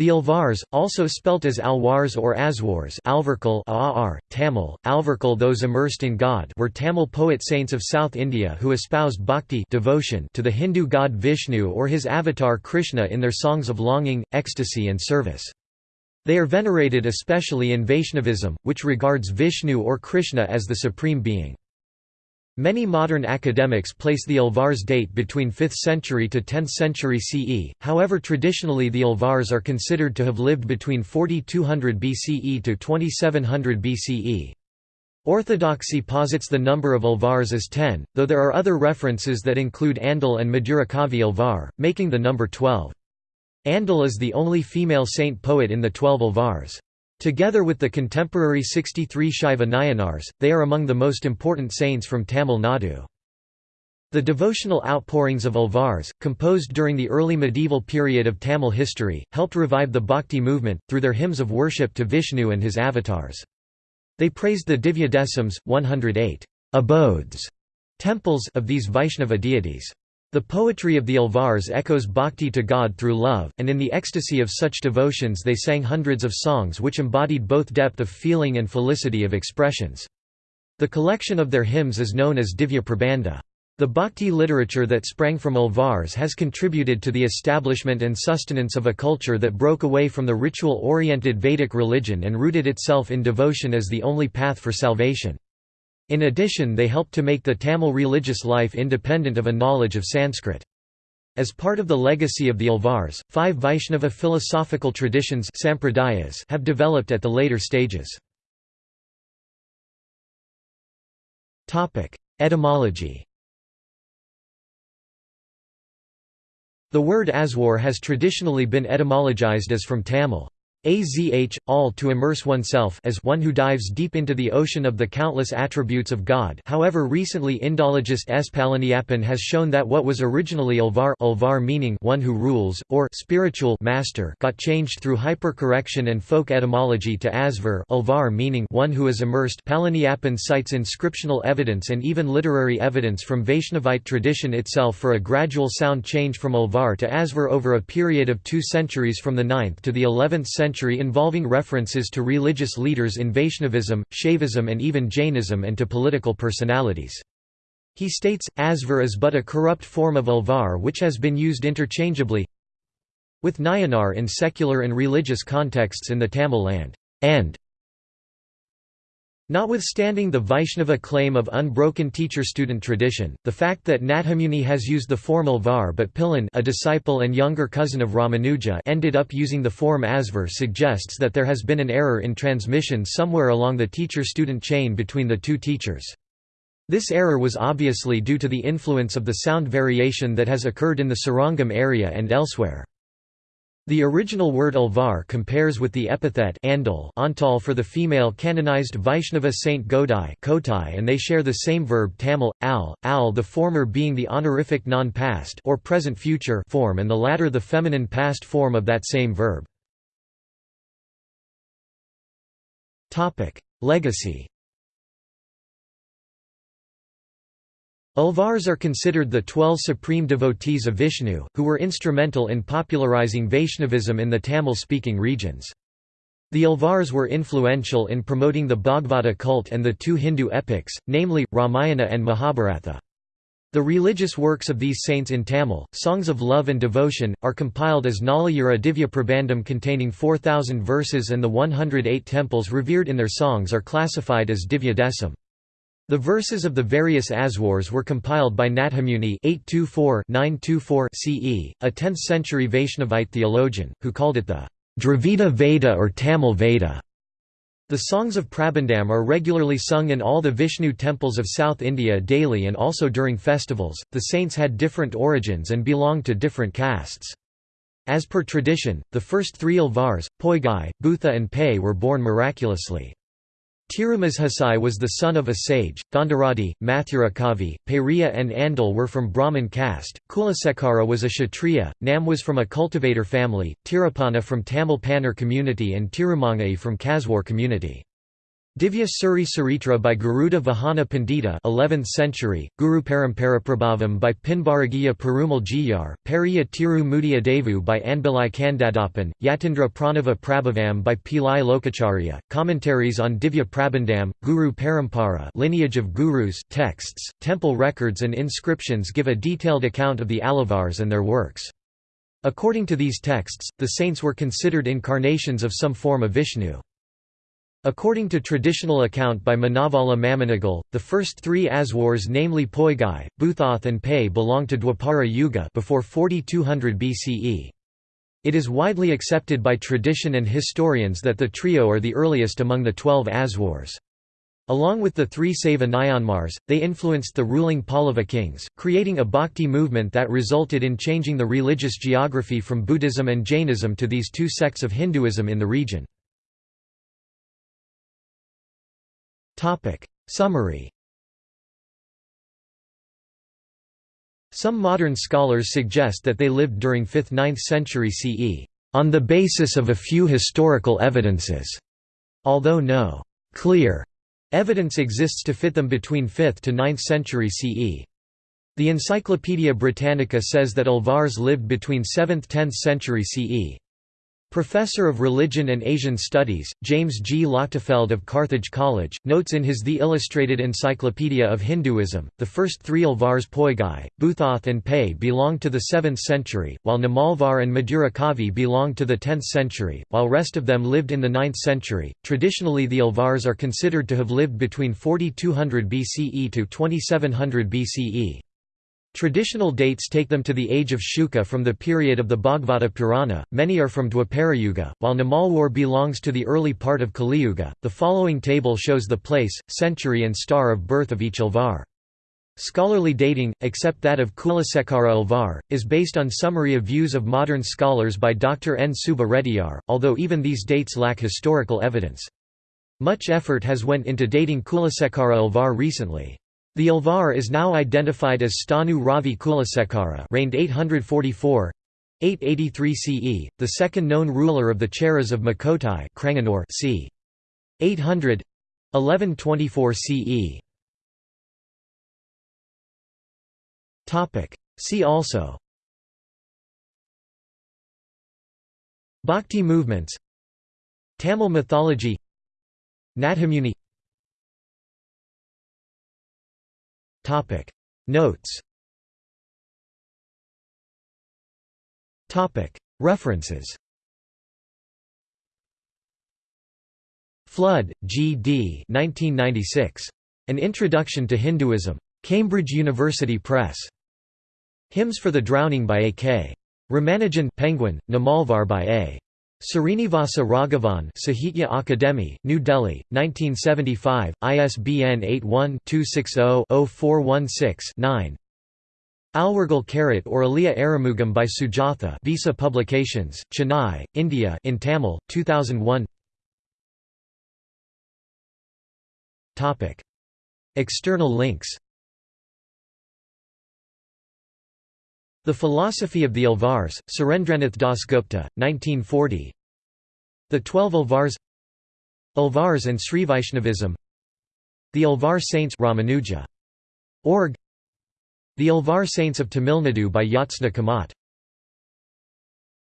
The Alvars, also spelt as Alwars or Azhwars Alvarkal Aar, Tamil, Alvarkal those immersed in God were Tamil poet saints of South India who espoused bhakti devotion to the Hindu god Vishnu or his avatar Krishna in their songs of longing, ecstasy and service. They are venerated especially in Vaishnavism, which regards Vishnu or Krishna as the supreme being. Many modern academics place the Alvars date between 5th century to 10th century CE, however traditionally the Alvars are considered to have lived between 4200 BCE to 2700 BCE. Orthodoxy posits the number of Alvars as 10, though there are other references that include Andal and Madhurakavi Alvar, making the number 12. Andal is the only female saint poet in the twelve Alvars. Together with the contemporary 63 Shaiva Nayanars, they are among the most important saints from Tamil Nadu. The devotional outpourings of Alvars, composed during the early medieval period of Tamil history, helped revive the Bhakti movement, through their hymns of worship to Vishnu and his avatars. They praised the Divya Desams, 108 abodes, temples of these Vaishnava deities. The poetry of the Alvars echoes bhakti to God through love, and in the ecstasy of such devotions they sang hundreds of songs which embodied both depth of feeling and felicity of expressions. The collection of their hymns is known as Divya Prabandha. The bhakti literature that sprang from Alvars has contributed to the establishment and sustenance of a culture that broke away from the ritual-oriented Vedic religion and rooted itself in devotion as the only path for salvation. In addition they helped to make the Tamil religious life independent of a knowledge of Sanskrit. As part of the legacy of the Alvars, five Vaishnava philosophical traditions sampradayas have developed at the later stages. Etymology The word Aswar has traditionally been etymologized as from Tamil, azh, all to immerse oneself as one who dives deep into the ocean of the countless attributes of God however recently Indologist S. Palaniappan has shown that what was originally Alvar, Alvar meaning one who rules, or spiritual master got changed through hypercorrection and folk etymology to Asvar Alvar meaning one who is immersed Palaniappan cites inscriptional evidence and even literary evidence from Vaishnavite tradition itself for a gradual sound change from Alvar to Asvar over a period of two centuries from the 9th to the 11th century century involving references to religious leaders in Vaishnavism, Shaivism and even Jainism and to political personalities. He states, Asvar is but a corrupt form of Alvar which has been used interchangeably with Nayanar in secular and religious contexts in the Tamil land, and Notwithstanding the Vaishnava claim of unbroken teacher-student tradition, the fact that Nathamuni has used the formal var but Pillan a disciple and younger cousin of Ramanuja ended up using the form Asvar suggests that there has been an error in transmission somewhere along the teacher-student chain between the two teachers. This error was obviously due to the influence of the sound variation that has occurred in the Srirangam area and elsewhere. The original word Alvar compares with the epithet andal antal for the female canonized Vaishnava saint Godai Kotai and they share the same verb Tamil, al, al the former being the honorific non-past or present-future form and the latter the feminine past form of that same verb. Legacy Alvars are considered the twelve supreme devotees of Vishnu, who were instrumental in popularizing Vaishnavism in the Tamil-speaking regions. The Alvars were influential in promoting the Bhagavata cult and the two Hindu epics, namely, Ramayana and Mahabharata. The religious works of these saints in Tamil, songs of love and devotion, are compiled as Nalayira Divya Prabandham containing 4,000 verses and the 108 temples revered in their songs are classified as Divya Desam. The verses of the various Aswars were compiled by Nathamuni 824 CE, a 10th-century Vaishnavite theologian, who called it the Dravida Veda or Tamil Veda. The songs of Prabandham are regularly sung in all the Vishnu temples of South India daily and also during festivals. The saints had different origins and belonged to different castes. As per tradition, the first three Alvars, Poigai, Butha and Pei were born miraculously. Tirumazhasai was the son of a sage, Gandharati, Mathurakavi, Periya and Andal were from Brahmin caste, Kulasekara was a Kshatriya, Nam was from a cultivator family, Tirupana from Tamil Pannar community and Tirumangai from Kaswar community. Divya Suri Saritra by Garuda Vahana Pandita 11th century, Guru Paramparaprabhavam by Pinvaragiya Perumal Jiyar, Pariya Tiru Mudiya Devu by Anbilai Kandadapan, Yatindra Pranava Prabhavam by Pillai Lokacharya, commentaries on Divya Prabandham, Guru Parampara lineage of gurus texts, temple records and inscriptions give a detailed account of the Alvars and their works. According to these texts, the saints were considered incarnations of some form of Vishnu. According to traditional account by Manavala Mamunigal, the first three Aswars namely Poigai, Bhuthoth and Pe belong to Dwapara Yuga before 4200 BCE. It is widely accepted by tradition and historians that the trio are the earliest among the twelve Aswars. Along with the three Saiva Nayanmars, they influenced the ruling Pallava kings, creating a bhakti movement that resulted in changing the religious geography from Buddhism and Jainism to these two sects of Hinduism in the region. Summary Some modern scholars suggest that they lived during 5th–9th century CE, on the basis of a few historical evidences, although no clear evidence exists to fit them between 5th to 9th century CE. The Encyclopaedia Britannica says that Alvars lived between 7th–10th century CE. Professor of Religion and Asian Studies, James G. Lochtefeld of Carthage College, notes in his The Illustrated Encyclopedia of Hinduism, the first three Alvars Poigai, Bhuthoth and Pe belonged to the 7th century, while Namalvar and Madurakavi belonged to the 10th century, while rest of them lived in the 9th century. Traditionally the Alvars are considered to have lived between 4200 BCE to 2700 BCE. Traditional dates take them to the age of Shuka from the period of the Bhagavata Purana, many are from Dwaparayuga, while Namalwar belongs to the early part of Kaliyuga. The following table shows the place, century and star of birth of each Alvar. Scholarly dating, except that of Kulasekara Alvar, is based on summary of views of modern scholars by Dr. N. Subba Reddiyar, although even these dates lack historical evidence. Much effort has went into dating Kulasekara Alvar recently. The Alvar is now identified as Stanu Ravi Kulasekara reigned 844 883 CE, the second known ruler of the Cheras of Makotai c. 800 1124 CE. Topic. See also Bhakti movements Tamil mythology Nathamuni Topic Notes Topic References Flood, G. D. 1996. An Introduction to Hinduism. Cambridge University Press. Hymns for the Drowning by A. K. Ramanujan Penguin, Namalvar by A. Srinivasa Raghavan Sahitya Akademi, New Delhi, 1975, ISBN 81-260-0416-9 Alwargal Karat or Aliya Aramugam by Sujatha Visa Publications, Chennai, India in Tamil, 2001 External links The Philosophy of the Alvars, Surendranath Dasgupta, 1940 The Twelve Alvars Alvars and Sri Srivaishnavism The Alvar Saints Ramanuja. Org. The Alvar Saints of Tamil Nadu by Jyotsna Kamat